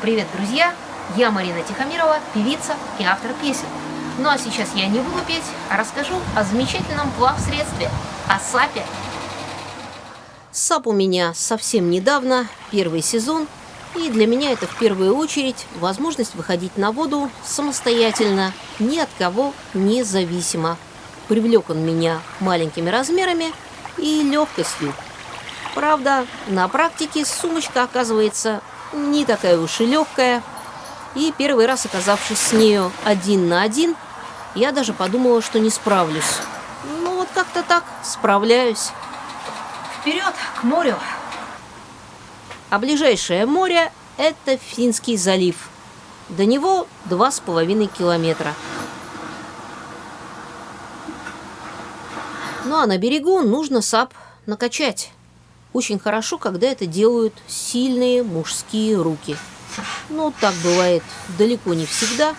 Привет, друзья! Я Марина Тихомирова, певица и автор песен. Ну а сейчас я не буду петь, а расскажу о замечательном плавсредстве, о САПе. САП у меня совсем недавно, первый сезон, и для меня это в первую очередь возможность выходить на воду самостоятельно, ни от кого независимо. Привлек он меня маленькими размерами и легкостью. Правда, на практике сумочка оказывается не такая уж и легкая. И первый раз, оказавшись с нею один на один, я даже подумала, что не справлюсь. Ну вот как-то так справляюсь. Вперед, к морю! А ближайшее море – это Финский залив. До него два с половиной километра. Ну а на берегу нужно сап накачать. Очень хорошо, когда это делают сильные мужские руки. Но так бывает далеко не всегда,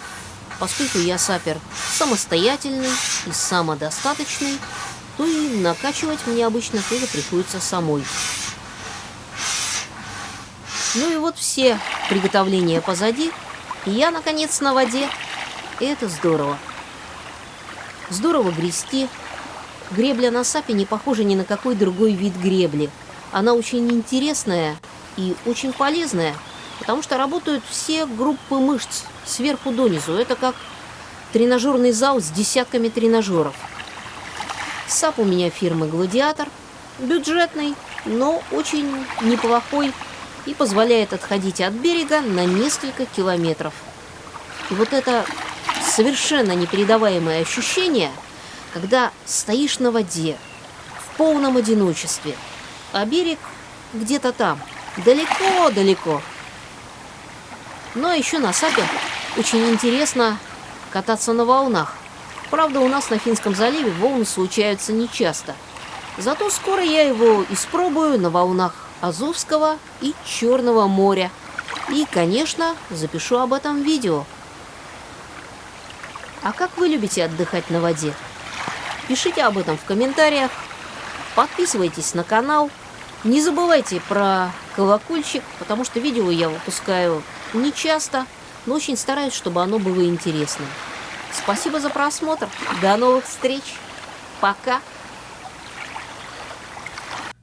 поскольку я сапер самостоятельный и самодостаточный, то и накачивать мне обычно тоже приходится самой. Ну и вот все приготовления позади, и я, наконец, на воде. И это здорово. Здорово грести. Гребля на сапе не похожа ни на какой другой вид гребли – она очень интересная и очень полезная, потому что работают все группы мышц сверху донизу. Это как тренажерный зал с десятками тренажеров. САП у меня фирмы «Гладиатор». Бюджетный, но очень неплохой и позволяет отходить от берега на несколько километров. И вот это совершенно непередаваемое ощущение, когда стоишь на воде, в полном одиночестве – а берег где-то там, далеко-далеко. Но еще на Сапе очень интересно кататься на волнах. Правда, у нас на Финском заливе волны случаются нечасто. Зато скоро я его испробую на волнах Азовского и Черного моря. И, конечно, запишу об этом видео. А как вы любите отдыхать на воде? Пишите об этом в комментариях. Подписывайтесь на канал. Не забывайте про колокольчик, потому что видео я выпускаю не часто, но очень стараюсь, чтобы оно было интересным. Спасибо за просмотр. До новых встреч. Пока.